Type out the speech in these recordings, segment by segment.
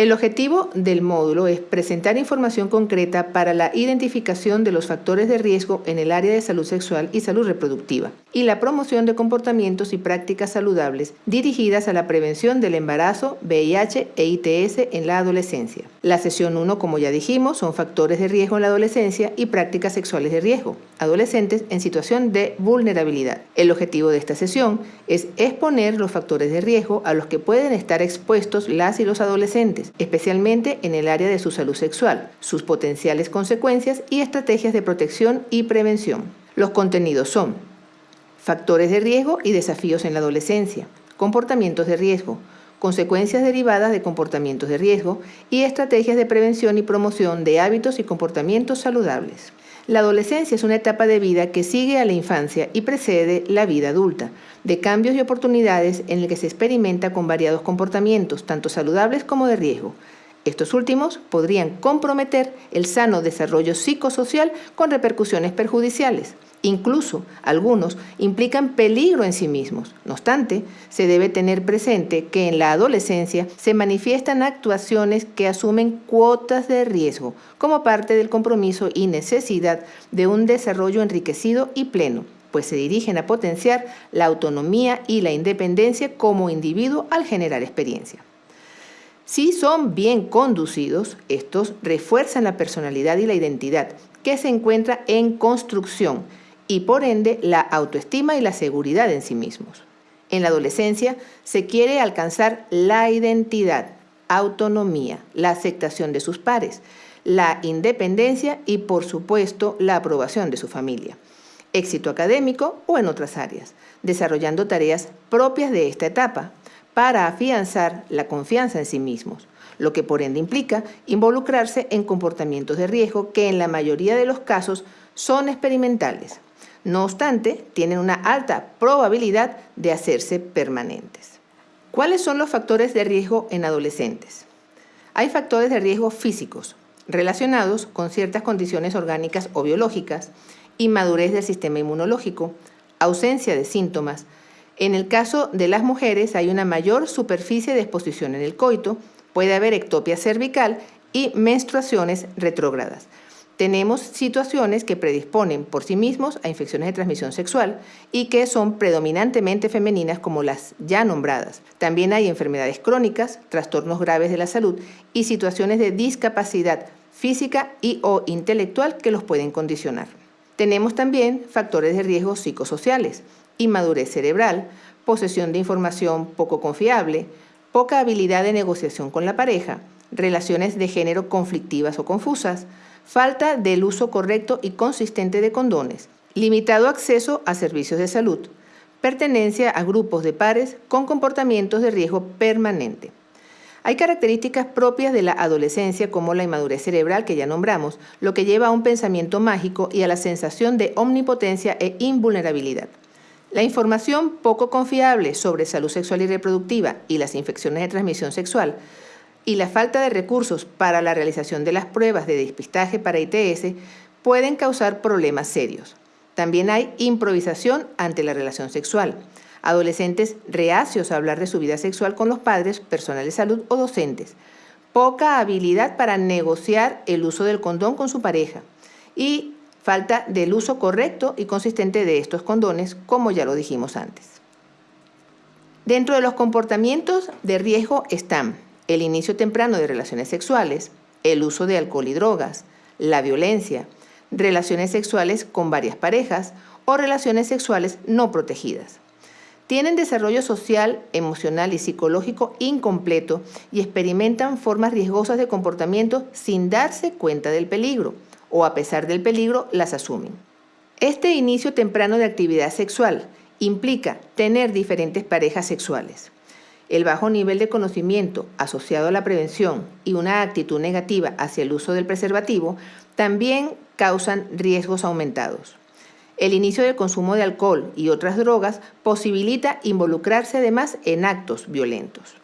El objetivo del módulo es presentar información concreta para la identificación de los factores de riesgo en el área de salud sexual y salud reproductiva y la promoción de comportamientos y prácticas saludables dirigidas a la prevención del embarazo, VIH e ITS en la adolescencia. La sesión 1, como ya dijimos, son factores de riesgo en la adolescencia y prácticas sexuales de riesgo, adolescentes en situación de vulnerabilidad. El objetivo de esta sesión es exponer los factores de riesgo a los que pueden estar expuestos las y los adolescentes especialmente en el área de su salud sexual, sus potenciales consecuencias y estrategias de protección y prevención. Los contenidos son factores de riesgo y desafíos en la adolescencia, comportamientos de riesgo, consecuencias derivadas de comportamientos de riesgo y estrategias de prevención y promoción de hábitos y comportamientos saludables. La adolescencia es una etapa de vida que sigue a la infancia y precede la vida adulta, de cambios y oportunidades en el que se experimenta con variados comportamientos, tanto saludables como de riesgo. Estos últimos podrían comprometer el sano desarrollo psicosocial con repercusiones perjudiciales. Incluso algunos implican peligro en sí mismos. No obstante, se debe tener presente que en la adolescencia se manifiestan actuaciones que asumen cuotas de riesgo como parte del compromiso y necesidad de un desarrollo enriquecido y pleno, pues se dirigen a potenciar la autonomía y la independencia como individuo al generar experiencia. Si son bien conducidos, estos refuerzan la personalidad y la identidad, que se encuentra en construcción, y por ende la autoestima y la seguridad en sí mismos. En la adolescencia se quiere alcanzar la identidad, autonomía, la aceptación de sus pares, la independencia y por supuesto la aprobación de su familia, éxito académico o en otras áreas, desarrollando tareas propias de esta etapa para afianzar la confianza en sí mismos, lo que por ende implica involucrarse en comportamientos de riesgo que en la mayoría de los casos son experimentales, no obstante, tienen una alta probabilidad de hacerse permanentes. ¿Cuáles son los factores de riesgo en adolescentes? Hay factores de riesgo físicos relacionados con ciertas condiciones orgánicas o biológicas, inmadurez del sistema inmunológico, ausencia de síntomas. En el caso de las mujeres hay una mayor superficie de exposición en el coito, puede haber ectopia cervical y menstruaciones retrógradas tenemos situaciones que predisponen por sí mismos a infecciones de transmisión sexual y que son predominantemente femeninas como las ya nombradas. También hay enfermedades crónicas, trastornos graves de la salud y situaciones de discapacidad física y o intelectual que los pueden condicionar. Tenemos también factores de riesgo psicosociales, inmadurez cerebral, posesión de información poco confiable, poca habilidad de negociación con la pareja, relaciones de género conflictivas o confusas, falta del uso correcto y consistente de condones, limitado acceso a servicios de salud, pertenencia a grupos de pares con comportamientos de riesgo permanente. Hay características propias de la adolescencia como la inmadurez cerebral que ya nombramos, lo que lleva a un pensamiento mágico y a la sensación de omnipotencia e invulnerabilidad. La información poco confiable sobre salud sexual y reproductiva y las infecciones de transmisión sexual y la falta de recursos para la realización de las pruebas de despistaje para ITS pueden causar problemas serios. También hay improvisación ante la relación sexual. Adolescentes reacios a hablar de su vida sexual con los padres, personal de salud o docentes. Poca habilidad para negociar el uso del condón con su pareja. Y falta del uso correcto y consistente de estos condones, como ya lo dijimos antes. Dentro de los comportamientos de riesgo están el inicio temprano de relaciones sexuales, el uso de alcohol y drogas, la violencia, relaciones sexuales con varias parejas o relaciones sexuales no protegidas. Tienen desarrollo social, emocional y psicológico incompleto y experimentan formas riesgosas de comportamiento sin darse cuenta del peligro o a pesar del peligro las asumen. Este inicio temprano de actividad sexual implica tener diferentes parejas sexuales el bajo nivel de conocimiento asociado a la prevención y una actitud negativa hacia el uso del preservativo también causan riesgos aumentados. El inicio del consumo de alcohol y otras drogas posibilita involucrarse además en actos violentos.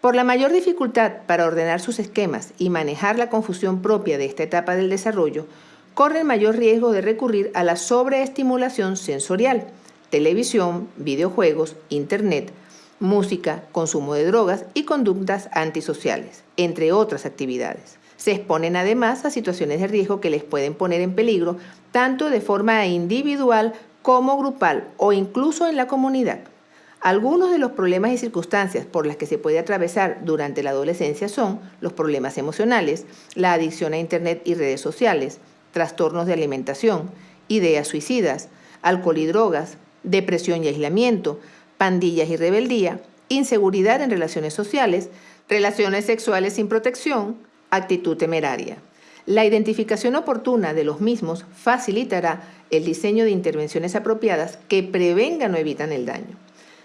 Por la mayor dificultad para ordenar sus esquemas y manejar la confusión propia de esta etapa del desarrollo, corren mayor riesgo de recurrir a la sobreestimulación sensorial, televisión, videojuegos, internet, música, consumo de drogas y conductas antisociales, entre otras actividades. Se exponen además a situaciones de riesgo que les pueden poner en peligro tanto de forma individual como grupal o incluso en la comunidad. Algunos de los problemas y circunstancias por las que se puede atravesar durante la adolescencia son los problemas emocionales, la adicción a Internet y redes sociales, trastornos de alimentación, ideas suicidas, alcohol y drogas, depresión y aislamiento, pandillas y rebeldía, inseguridad en relaciones sociales, relaciones sexuales sin protección, actitud temeraria. La identificación oportuna de los mismos facilitará el diseño de intervenciones apropiadas que prevengan o evitan el daño.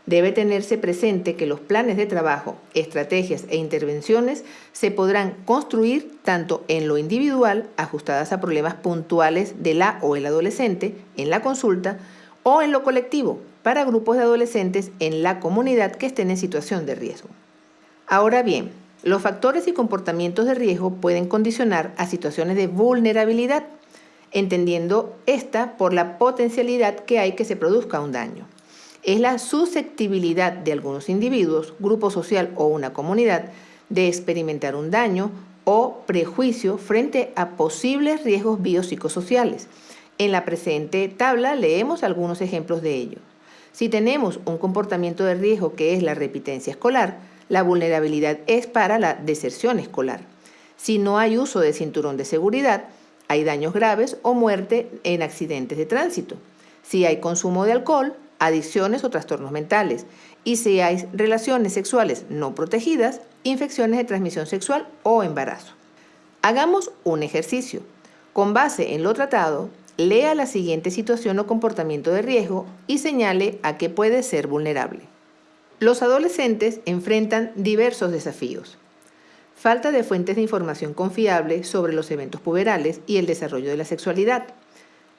Debe tenerse presente que los planes de trabajo, estrategias e intervenciones se podrán construir tanto en lo individual, ajustadas a problemas puntuales de la o el adolescente en la consulta, o en lo colectivo, para grupos de adolescentes en la comunidad que estén en situación de riesgo. Ahora bien, los factores y comportamientos de riesgo pueden condicionar a situaciones de vulnerabilidad, entendiendo esta por la potencialidad que hay que se produzca un daño es la susceptibilidad de algunos individuos, grupo social o una comunidad de experimentar un daño o prejuicio frente a posibles riesgos biopsicosociales. En la presente tabla leemos algunos ejemplos de ello. Si tenemos un comportamiento de riesgo que es la repitencia escolar, la vulnerabilidad es para la deserción escolar. Si no hay uso de cinturón de seguridad, hay daños graves o muerte en accidentes de tránsito. Si hay consumo de alcohol, adicciones o trastornos mentales. Y si hay relaciones sexuales no protegidas, infecciones de transmisión sexual o embarazo. Hagamos un ejercicio. Con base en lo tratado, lea la siguiente situación o comportamiento de riesgo y señale a qué puede ser vulnerable. Los adolescentes enfrentan diversos desafíos. Falta de fuentes de información confiable sobre los eventos puberales y el desarrollo de la sexualidad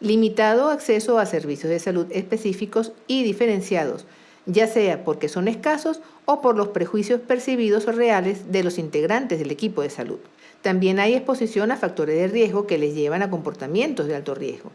limitado acceso a servicios de salud específicos y diferenciados, ya sea porque son escasos o por los prejuicios percibidos o reales de los integrantes del equipo de salud. También hay exposición a factores de riesgo que les llevan a comportamientos de alto riesgo.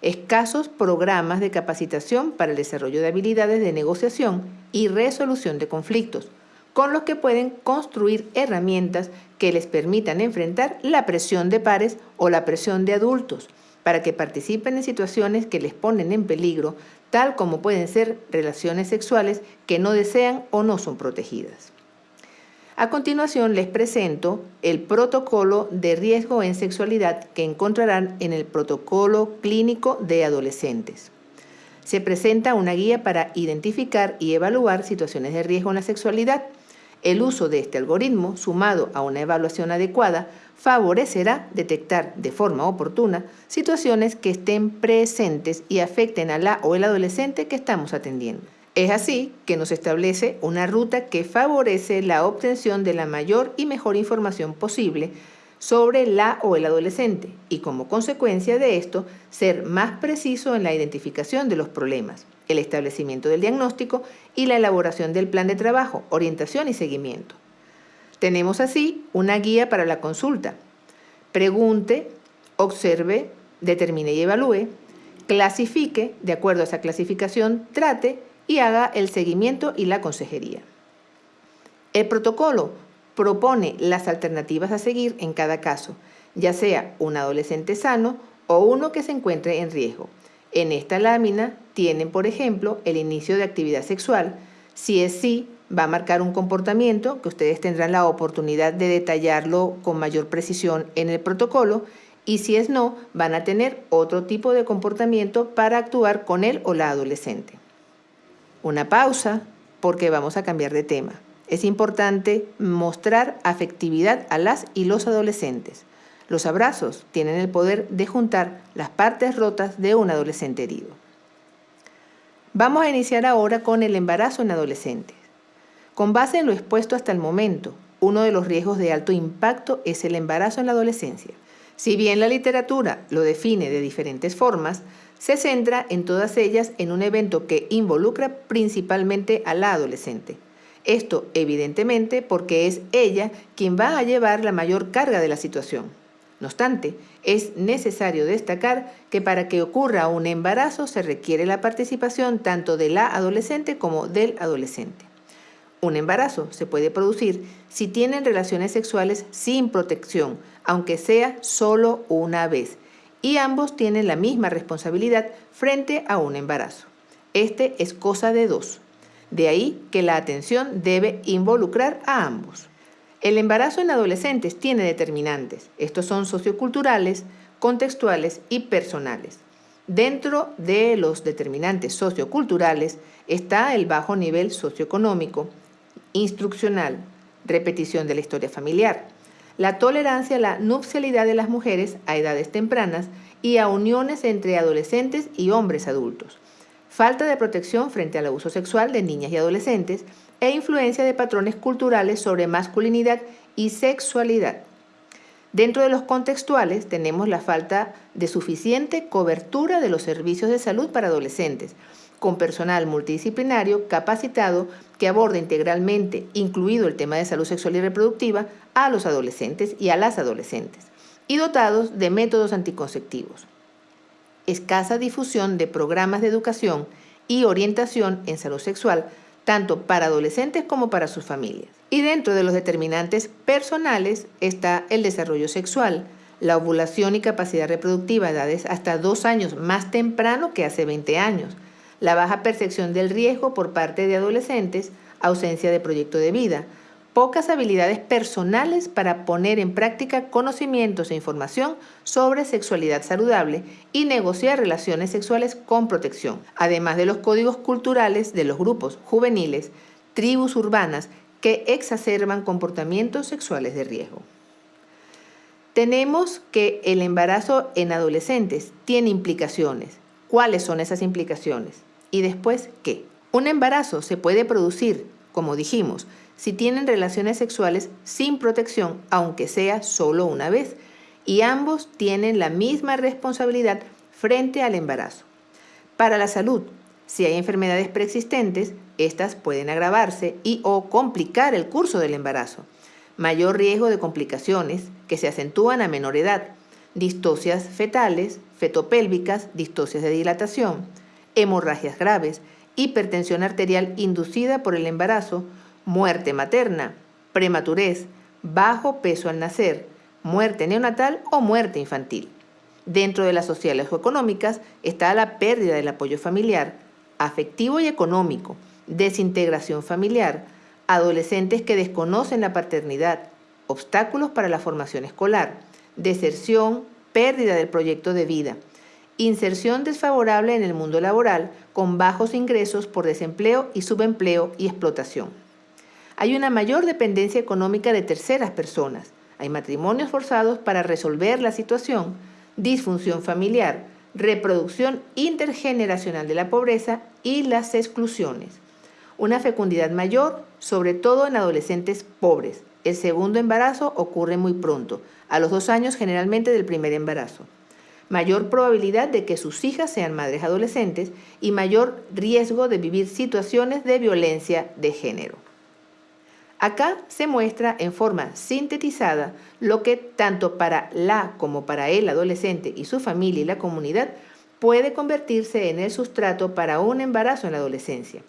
Escasos programas de capacitación para el desarrollo de habilidades de negociación y resolución de conflictos, con los que pueden construir herramientas que les permitan enfrentar la presión de pares o la presión de adultos, para que participen en situaciones que les ponen en peligro, tal como pueden ser relaciones sexuales que no desean o no son protegidas. A continuación les presento el protocolo de riesgo en sexualidad que encontrarán en el protocolo clínico de adolescentes. Se presenta una guía para identificar y evaluar situaciones de riesgo en la sexualidad. El uso de este algoritmo, sumado a una evaluación adecuada, favorecerá detectar de forma oportuna situaciones que estén presentes y afecten a la o el adolescente que estamos atendiendo. Es así que nos establece una ruta que favorece la obtención de la mayor y mejor información posible sobre la o el adolescente y como consecuencia de esto ser más preciso en la identificación de los problemas, el establecimiento del diagnóstico y la elaboración del plan de trabajo, orientación y seguimiento. Tenemos así una guía para la consulta. Pregunte, observe, determine y evalúe, clasifique, de acuerdo a esa clasificación, trate y haga el seguimiento y la consejería. El protocolo propone las alternativas a seguir en cada caso, ya sea un adolescente sano o uno que se encuentre en riesgo. En esta lámina tienen, por ejemplo, el inicio de actividad sexual. Si es sí, va a marcar un comportamiento que ustedes tendrán la oportunidad de detallarlo con mayor precisión en el protocolo y si es no, van a tener otro tipo de comportamiento para actuar con él o la adolescente. Una pausa porque vamos a cambiar de tema. Es importante mostrar afectividad a las y los adolescentes. Los abrazos tienen el poder de juntar las partes rotas de un adolescente herido. Vamos a iniciar ahora con el embarazo en adolescentes. Con base en lo expuesto hasta el momento, uno de los riesgos de alto impacto es el embarazo en la adolescencia. Si bien la literatura lo define de diferentes formas, se centra en todas ellas en un evento que involucra principalmente a la adolescente. Esto evidentemente porque es ella quien va a llevar la mayor carga de la situación. No obstante, es necesario destacar que para que ocurra un embarazo se requiere la participación tanto de la adolescente como del adolescente. Un embarazo se puede producir si tienen relaciones sexuales sin protección, aunque sea solo una vez, y ambos tienen la misma responsabilidad frente a un embarazo. Este es cosa de dos. De ahí que la atención debe involucrar a ambos. El embarazo en adolescentes tiene determinantes. Estos son socioculturales, contextuales y personales. Dentro de los determinantes socioculturales está el bajo nivel socioeconómico, instruccional, repetición de la historia familiar, la tolerancia a la nupcialidad de las mujeres a edades tempranas y a uniones entre adolescentes y hombres adultos, falta de protección frente al abuso sexual de niñas y adolescentes e influencia de patrones culturales sobre masculinidad y sexualidad. Dentro de los contextuales tenemos la falta de suficiente cobertura de los servicios de salud para adolescentes, con personal multidisciplinario capacitado que aborde integralmente, incluido el tema de salud sexual y reproductiva, a los adolescentes y a las adolescentes, y dotados de métodos anticonceptivos. Escasa difusión de programas de educación y orientación en salud sexual, tanto para adolescentes como para sus familias. Y dentro de los determinantes personales está el desarrollo sexual, la ovulación y capacidad reproductiva a edades hasta dos años más temprano que hace 20 años, la baja percepción del riesgo por parte de adolescentes, ausencia de proyecto de vida, pocas habilidades personales para poner en práctica conocimientos e información sobre sexualidad saludable y negociar relaciones sexuales con protección, además de los códigos culturales de los grupos juveniles, tribus urbanas que exacerban comportamientos sexuales de riesgo. Tenemos que el embarazo en adolescentes tiene implicaciones. ¿Cuáles son esas implicaciones? ¿Y después qué? Un embarazo se puede producir, como dijimos, si tienen relaciones sexuales sin protección, aunque sea solo una vez, y ambos tienen la misma responsabilidad frente al embarazo. Para la salud, si hay enfermedades preexistentes, estas pueden agravarse y o complicar el curso del embarazo. Mayor riesgo de complicaciones que se acentúan a menor edad, distocias fetales, fetopélvicas, distocias de dilatación, hemorragias graves, hipertensión arterial inducida por el embarazo, muerte materna, prematurez, bajo peso al nacer, muerte neonatal o muerte infantil. Dentro de las sociales o económicas está la pérdida del apoyo familiar, afectivo y económico, desintegración familiar, adolescentes que desconocen la paternidad, obstáculos para la formación escolar, deserción, pérdida del proyecto de vida, inserción desfavorable en el mundo laboral con bajos ingresos por desempleo y subempleo y explotación. Hay una mayor dependencia económica de terceras personas. Hay matrimonios forzados para resolver la situación, disfunción familiar, reproducción intergeneracional de la pobreza y las exclusiones. Una fecundidad mayor, sobre todo en adolescentes pobres. El segundo embarazo ocurre muy pronto, a los dos años generalmente del primer embarazo mayor probabilidad de que sus hijas sean madres adolescentes y mayor riesgo de vivir situaciones de violencia de género. Acá se muestra en forma sintetizada lo que tanto para la como para el adolescente y su familia y la comunidad puede convertirse en el sustrato para un embarazo en la adolescencia.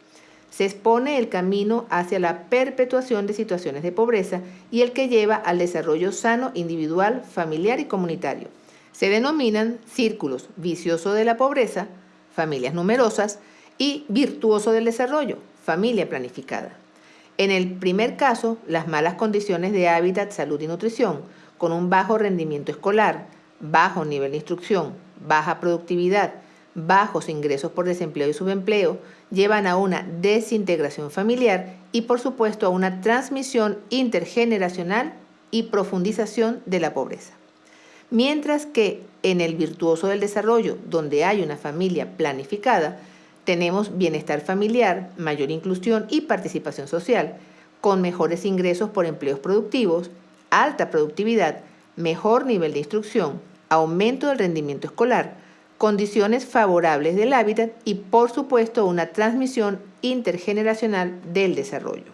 Se expone el camino hacia la perpetuación de situaciones de pobreza y el que lleva al desarrollo sano individual, familiar y comunitario se denominan círculos vicioso de la pobreza, familias numerosas, y virtuoso del desarrollo, familia planificada. En el primer caso, las malas condiciones de hábitat, salud y nutrición, con un bajo rendimiento escolar, bajo nivel de instrucción, baja productividad, bajos ingresos por desempleo y subempleo, llevan a una desintegración familiar y por supuesto a una transmisión intergeneracional y profundización de la pobreza. Mientras que en el virtuoso del desarrollo, donde hay una familia planificada, tenemos bienestar familiar, mayor inclusión y participación social, con mejores ingresos por empleos productivos, alta productividad, mejor nivel de instrucción, aumento del rendimiento escolar, condiciones favorables del hábitat y por supuesto una transmisión intergeneracional del desarrollo.